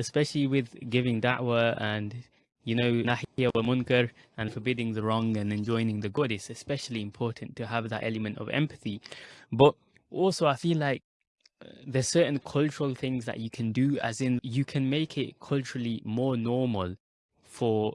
especially with giving da'wah and you know, nahiya wa munkar and forbidding the wrong and enjoining the good, it's especially important to have that element of empathy. But also, I feel like uh, there's certain cultural things that you can do, as in you can make it culturally more normal for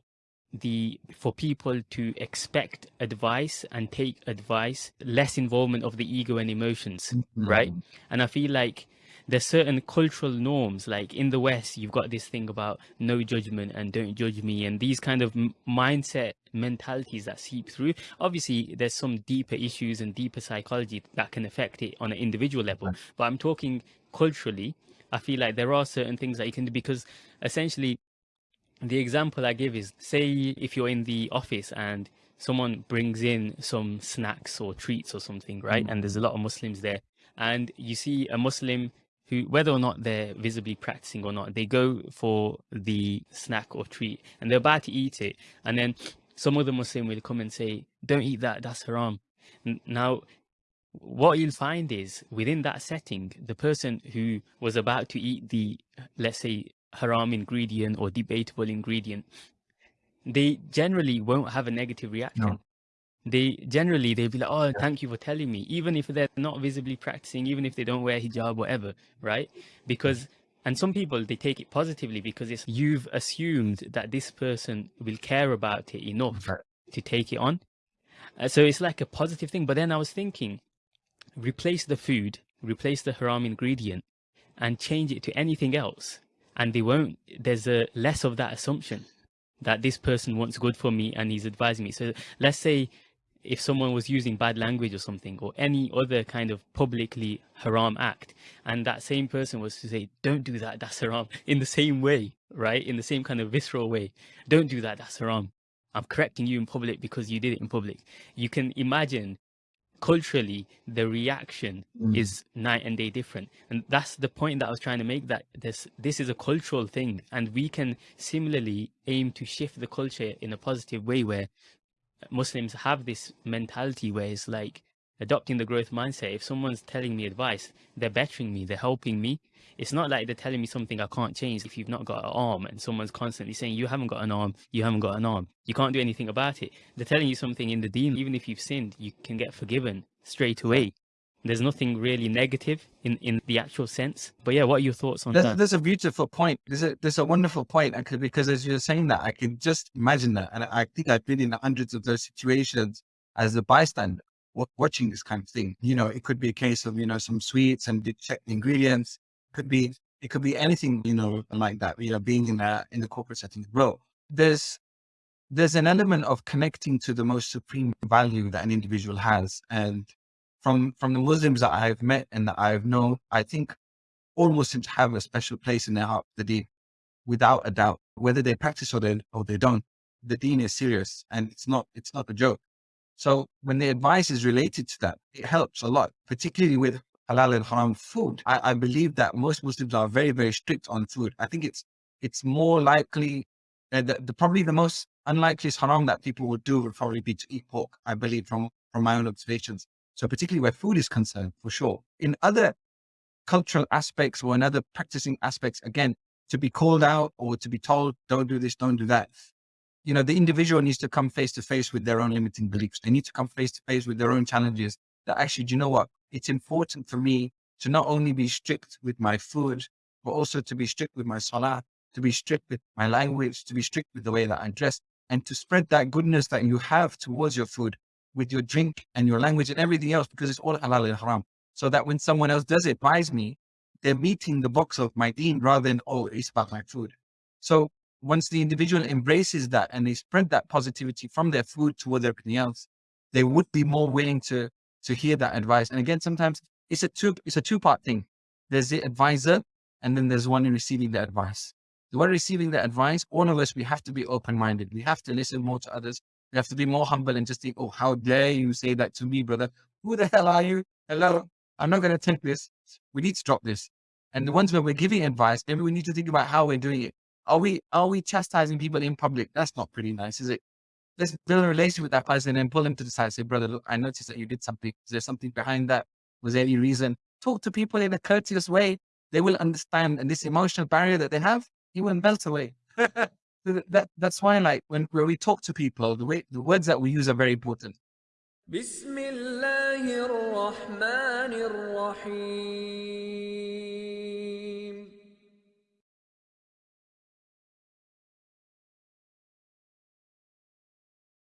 the for people to expect advice and take advice less involvement of the ego and emotions mm -hmm. right and i feel like there's certain cultural norms like in the west you've got this thing about no judgment and don't judge me and these kind of mindset mentalities that seep through. Obviously there's some deeper issues and deeper psychology that can affect it on an individual level but i'm talking culturally. I feel like there are certain things that you can do because essentially the example i give is say if you're in the office and someone brings in some snacks or treats or something right? Mm. and there's a lot of muslims there and you see a muslim who, whether or not they're visibly practicing or not, they go for the snack or treat and they're about to eat it. And then some other Muslim will come and say, don't eat that, that's haram. Now, what you'll find is within that setting, the person who was about to eat the, let's say, haram ingredient or debatable ingredient, they generally won't have a negative reaction. No they generally they'd be like oh thank you for telling me even if they're not visibly practicing even if they don't wear hijab whatever right? Because and some people they take it positively because it's you've assumed that this person will care about it enough right. to take it on. Uh, so it's like a positive thing but then i was thinking replace the food replace the haram ingredient and change it to anything else and they won't there's a less of that assumption that this person wants good for me and he's advising me. So let's say if someone was using bad language or something or any other kind of publicly haram act and that same person was to say don't do that that's haram in the same way right? In the same kind of visceral way. Don't do that that's haram. I'm correcting you in public because you did it in public. You can imagine culturally the reaction mm. is night and day different. And that's the point that i was trying to make that this this is a cultural thing and we can similarly aim to shift the culture in a positive way where Muslims have this mentality where it's like adopting the growth mindset. If someone's telling me advice, they're bettering me, they're helping me. It's not like they're telling me something I can't change. If you've not got an arm and someone's constantly saying, you haven't got an arm, you haven't got an arm, you can't do anything about it. They're telling you something in the deen, even if you've sinned, you can get forgiven straight away. There's nothing really negative in, in the actual sense. But yeah, what are your thoughts on that? There's a beautiful point. There's a, there's a wonderful point could, because as you're saying that, I can just imagine that. And I think I've been in hundreds of those situations as a bystander watching this kind of thing. You know, it could be a case of, you know, some sweets and check the ingredients. Could be, it could be anything, you know, like that, you know, being in a, in the corporate setting. Bro, there's, there's an element of connecting to the most supreme value that an individual has. And from from the Muslims that I've met and that I've known, I think all Muslims have a special place in their heart, the deen, without a doubt, whether they practice or they, or they don't. The deen is serious and it's not, it's not a joke. So when the advice is related to that, it helps a lot, particularly with halal and haram food. I, I believe that most Muslims are very, very strict on food. I think it's, it's more likely, uh, the, the, probably the most unlikeliest haram that people would do would probably be to eat pork, I believe, from, from my own observations. So particularly where food is concerned, for sure. In other cultural aspects or in other practicing aspects, again, to be called out or to be told, don't do this, don't do that. You know, the individual needs to come face to face with their own limiting beliefs. They need to come face to face with their own challenges that actually, do you know what? It's important for me to not only be strict with my food, but also to be strict with my salah, to be strict with my language, to be strict with the way that I dress, and to spread that goodness that you have towards your food with your drink and your language and everything else because it's all halal and haram. So that when someone else does it, buys me, they're meeting the box of my deen rather than, oh, it's about my food. So once the individual embraces that and they spread that positivity from their food toward everything else, they would be more willing to, to hear that advice. And again, sometimes it's a two, it's a two part thing. There's the advisor and then there's one in receiving the advice. The one receiving the advice, all of us, we have to be open-minded. We have to listen more to others. You have to be more humble and just think, oh, how dare you say that to me, brother? Who the hell are you? Hello, I'm not going to take this. We need to drop this. And the ones where we're giving advice, maybe we need to think about how we're doing it. Are we are we chastising people in public? That's not pretty nice, is it? Let's build a relationship with that person and then pull them to the side. Say, brother, look, I noticed that you did something. Is there something behind that? Was there any reason? Talk to people in a courteous way. They will understand. And this emotional barrier that they have, he will melt away. that, that's why like when, when we talk to people, the way the words that we use are very important. Bismillahir Rahmanir Rahim.